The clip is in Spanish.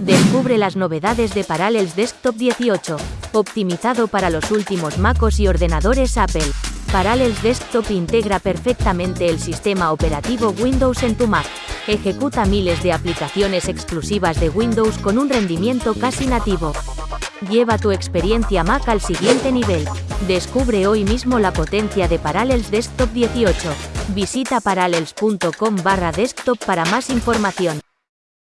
Descubre las novedades de Parallels Desktop 18, optimizado para los últimos MacOS y ordenadores Apple. Parallels Desktop integra perfectamente el sistema operativo Windows en tu Mac. Ejecuta miles de aplicaciones exclusivas de Windows con un rendimiento casi nativo. Lleva tu experiencia Mac al siguiente nivel. Descubre hoy mismo la potencia de Parallels Desktop 18. Visita parallels.com barra desktop para más información.